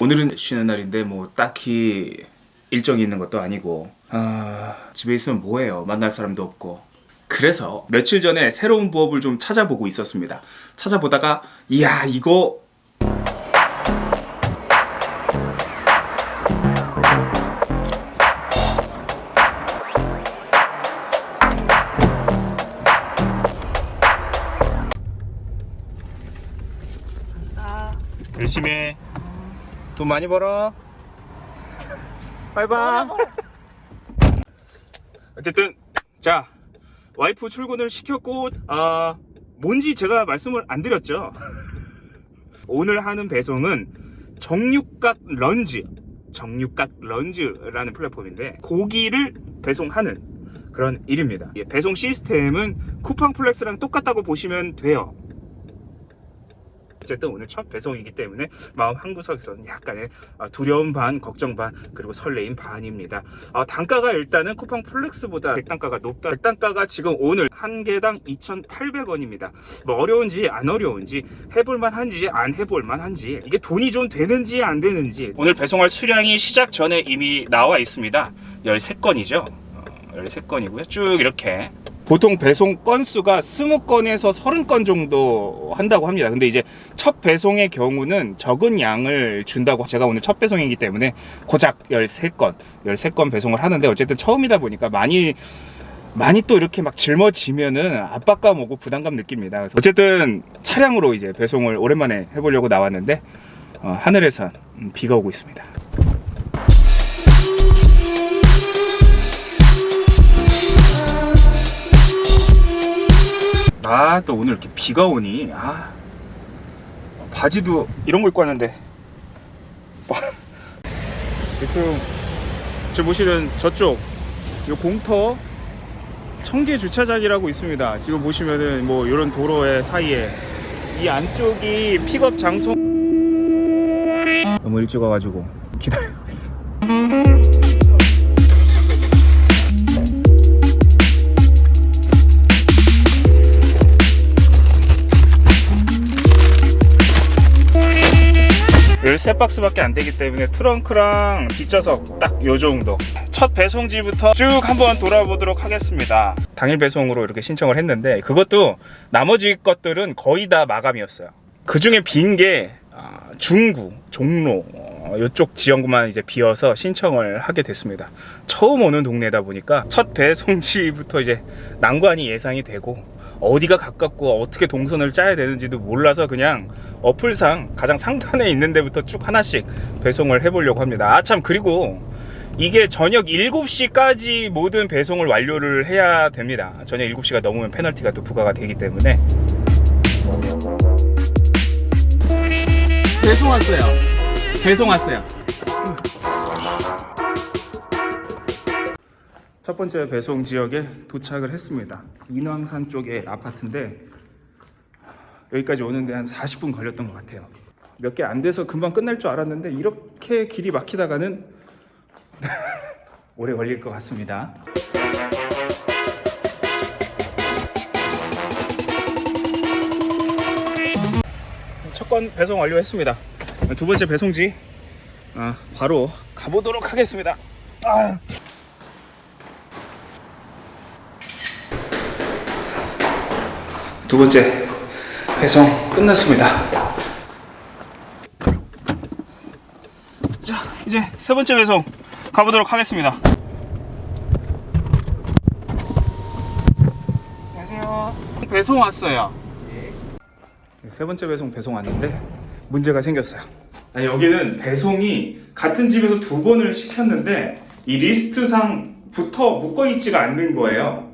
오늘은 쉬는 날인데 뭐 딱히 일정이 있는 것도 아니고 아 집에 있으면 뭐해요? 만날 사람도 없고. 그래서 며칠 전에 새로운 부업을 좀 찾아보고 있었습니다. 찾아보다가 이야 이거. 열심히 해. 돈 많이 벌어. 바이바이. 어쨌든 자 와이프 출근을 시켰고 아 뭔지 제가 말씀을 안 드렸죠. 오늘 하는 배송은 정육각 런즈, 정육각 런즈라는 플랫폼인데 고기를 배송하는 그런 일입니다. 예, 배송 시스템은 쿠팡 플렉스랑 똑같다고 보시면 돼요. 어쨌든 오늘 첫 배송이기 때문에 마음 한구석에서는 약간의 아, 두려움 반, 걱정 반, 그리고 설레임 반입니다. 아, 단가가 일단은 쿠팡 플렉스보다 백단가가 높다. 백단가가 지금 오늘 한 개당 2,800원입니다. 뭐 어려운지 안 어려운지 해볼만 한지 안 해볼만 한지 이게 돈이 좀 되는지 안 되는지 오늘 배송할 수량이 시작 전에 이미 나와 있습니다. 13건이죠. 13건이고요. 쭉 이렇게 보통 배송 건수가 20건에서 30건 정도 한다고 합니다. 근데 이제 첫 배송의 경우는 적은 양을 준다고 제가 오늘 첫 배송이기 때문에 고작 13건, 13건 배송을 하는데 어쨌든 처음이다 보니까 많이 많이 또 이렇게 막 짊어지면은 압박감 오고 부담감 느낍니다. 어쨌든 차량으로 이제 배송을 오랜만에 해보려고 나왔는데 어, 하늘에선 음, 비가 오고 있습니다. 아 또 오늘 이렇게 비가 오니 아 바지도 이런 거 입고 왔는데. 대충 지금 보시는 저쪽 요 공터 청계 주차장이라고 있습니다. 지금 보시면은 뭐 이런 도로의 사이에 이 안쪽이 픽업 장소. 너무 일찍 와가지고 기다리고 있어 열세 박스밖에 안 되기 때문에 트렁크랑 뒷좌석 딱 요 정도. 첫 배송지부터 쭉 한번 돌아보도록 하겠습니다. 당일 배송으로 이렇게 신청을 했는데 그것도 나머지 것들은 거의 다 마감이었어요. 그 중에 빈 게 중구, 종로 어, 이쪽 지역만 이제 비어서 신청을 하게 됐습니다. 처음 오는 동네다 보니까 첫 배송지부터 이제 난관이 예상이 되고 어디가 가깝고 어떻게 동선을 짜야 되는지도 몰라서 그냥 어플상 가장 상단에 있는 데부터 쭉 하나씩 배송을 해보려고 합니다. 아참 그리고 이게 저녁 7시까지 모든 배송을 완료를 해야 됩니다. 저녁 7시가 넘으면 페널티가 또 부과가 되기 때문에 배송 왔어요. 배송 왔어요. 첫 번째 배송 지역에 도착을 했습니다. 인왕산 쪽의 아파트인데 여기까지 오는데 한 40분 걸렸던 것 같아요. 몇 개 안 돼서 금방 끝날 줄 알았는데 이렇게 길이 막히다가는 오래 걸릴 것 같습니다. 첫 건 배송 완료했습니다. 두 번째 배송지 아, 바로 가보도록 하겠습니다. 아. 두 번째 배송 끝났습니다. 자, 이제 세 번째 배송 가보도록 하겠습니다. 안녕하세요. 배송 왔어요. 세 번째 배송 배송 왔는데 문제가 생겼어요. 아, 여기는 배송이 같은 집에서 두 번을 시켰는데 이 리스트상부터 묶어 있지가 않는 거예요.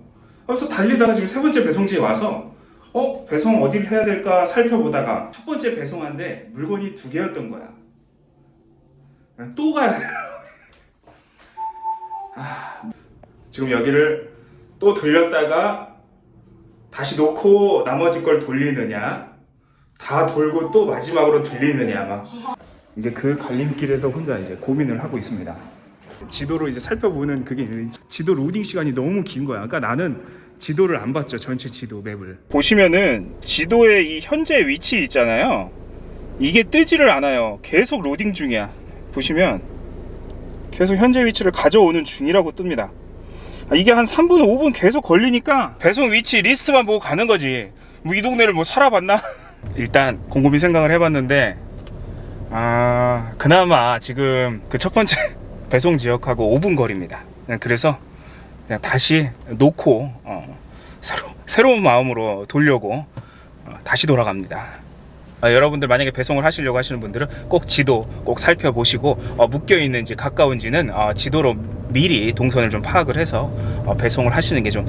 그래서 달리다가 지금 세 번째 배송지에 와서 어 배송 어디를 해야 될까 살펴보다가 첫 번째 배송한데 물건이 두 개였던 거야. 또 가야 돼. 아, 지금 여기를 또 들렸다가 다시 놓고 나머지 걸 돌리느냐 다 돌고 또 마지막으로 들리느냐 막 이제 그 갈림길에서 혼자 이제 고민을 하고 있습니다. 지도로 이제 살펴보는 그게 있는데 지도 로딩 시간이 너무 긴 거야. 그러니까 나는 지도를 안 봤죠. 전체 지도 map을. 보시면은 지도의 이 현재 위치 있잖아요. 이게 뜨지를 않아요. 계속 로딩 중이야. 보시면 계속 현재 위치를 가져오는 중이라고 뜹니다. 아, 이게 한 3분, 5분 계속 걸리니까 배송 위치 리스트만 보고 가는 거지. 뭐 이 동네를 뭐 살아봤나? 일단 곰곰이 생각을 해봤는데 아 그나마 지금 그 첫 번째 배송 지역하고 5분 거리입니다. 그래서 그냥 다시 놓고 어, 새로 새로운 마음으로 돌려고 어, 다시 돌아갑니다. 아, 여러분들 만약에 배송을 하시려고 하시는 분들은 꼭 지도 꼭 살펴보시고 어, 묶여 있는지 가까운지는 어, 지도로 미리 동선을 좀 파악을 해서 어, 배송을 하시는 게 좀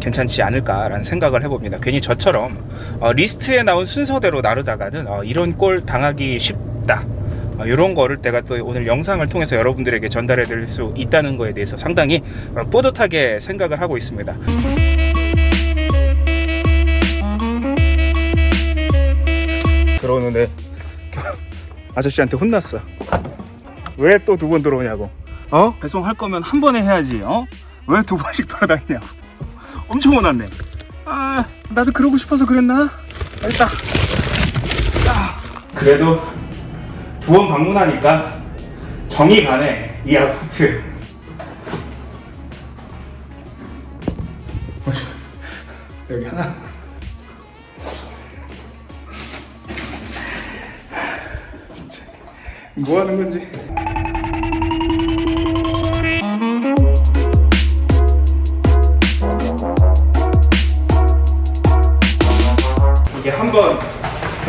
괜찮지 않을까라는 생각을 해봅니다. 괜히 저처럼 어, 리스트에 나온 순서대로 나르다가는 어, 이런 꼴 당하기 쉽다. 어, 이런 거를 내가 또 오늘 영상을 통해서 여러분들에게 전달해 드릴 수 있다는 거에 대해서 상당히 어, 뿌듯하게 생각을 하고 있습니다. 들어오는데 아저씨한테 혼났어. 왜 또 두 번 들어오냐고. 어? 배송할 거면 한 번에 해야지. 어? 왜 두 번씩 돌아다니냐고. 엄청 혼났네. 아, 나도 그러고 싶어서 그랬나? 알겠다. 아, 그래도 두번 방문하니까 정이 가네. 이 아파트. 여기 하나. 뭐 하는 건지.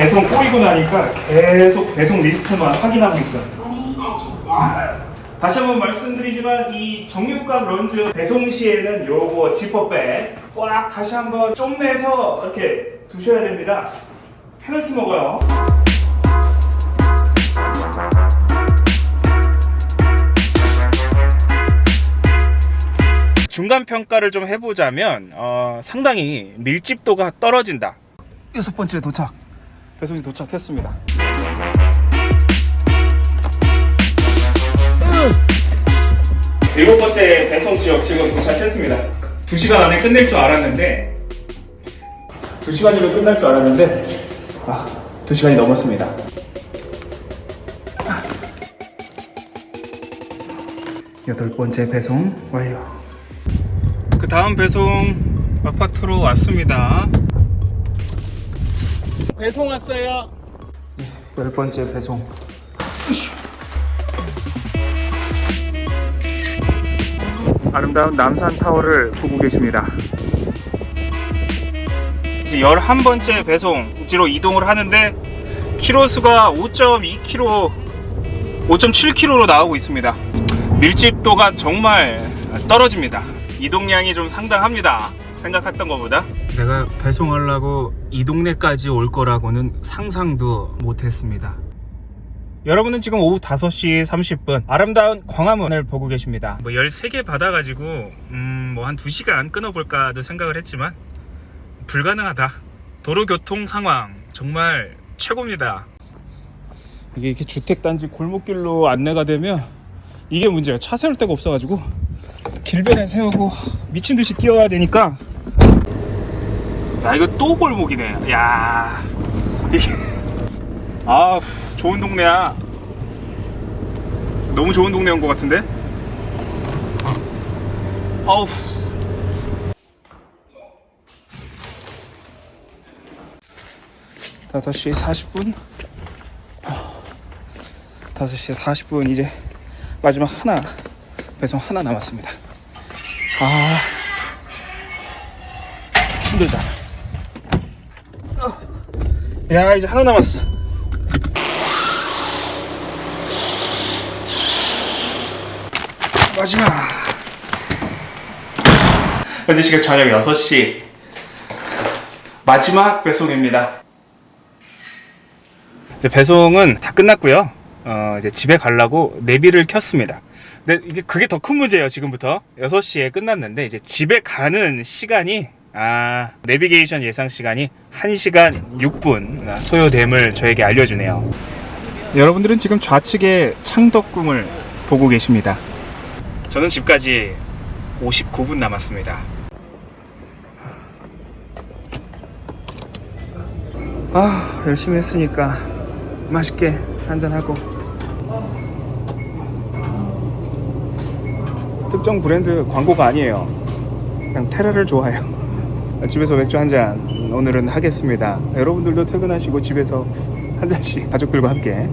배송 꼬이고 나니까 계속 배송 리스트만 확인하고 있어. 다시 한번 말씀드리지만 이 정육각 런즈 배송 시에는 요거 지퍼백 꽉 다시 한번 좀 내서 이렇게 두셔야 됩니다. 페널티 먹어요. 중간 평가를 좀 해보자면 어, 상당히 밀집도가 떨어진다. 여섯 번째 도착. 배송이 도착했습니다. 일곱 번째 배송 지역 지금 도착했습니다. 두 시간 안에 끝낼 줄 알았는데 두 시간이면 끝날 줄 알았는데 아, 두 시간이 넘었습니다. 여덟 번째 배송 완료. 그 다음 배송 아파트로 왔습니다. 배송 왔어요. 열 번째 배송. 아름다운 남산 타워를 보고 계십니다. 이제 11번째 배송지로 이동을 하는데 키로수가 5.2km, 5.7km로 나오고 있습니다. 밀집도가 정말 떨어집니다. 이동량이 좀 상당합니다. 생각했던 것보다. 내가 배송하려고 이 동네까지 올 거라고는 상상도 못했습니다. 여러분은 지금 오후 5시 30분 아름다운 광화문을 보고 계십니다. 뭐 13개 받아가지고 음, 뭐 한 2시간 끊어볼까도 생각을 했지만 불가능하다. 도로교통 상황 정말 최고입니다. 이게 이렇게 주택단지 골목길로 안내가 되면 이게 문제야. 차 세울 데가 없어가지고 길변에 세우고 미친 듯이 뛰어야 되니까 야 이거 또 골목이네. 야 이게 아 좋은 동네야. 너무 좋은 동네 온 것 같은데? 아우. 다섯 시 40분. 5시 40분 이제 마지막 하나 배송 하나 남았습니다. 아 힘들다. 어. 야 이제 하나 남았어. 마지막. 현재 시각 저녁 6시. 마지막 배송입니다. 이제 배송은 다 끝났고요. 어, 이제 집에 가려고 내비를 켰습니다. 근데 이게 그게 더 큰 문제예요, 지금부터. 6시에 끝났는데 이제 집에 가는 시간이 아, 내비게이션 예상 시간이 1시간 6분 소요됨을 저에게 알려주네요. 여러분들은 지금 좌측에 창덕궁을 보고 계십니다. 저는 집까지 59분 남았습니다. 아, 열심히 했으니까 맛있게 한잔하고 특정 브랜드 광고가 아니에요 그냥 테라를 좋아해요 집에서 맥주 한 잔 오늘은 하겠습니다. 여러분들도 퇴근하시고 집에서 한 잔씩 가족들과 함께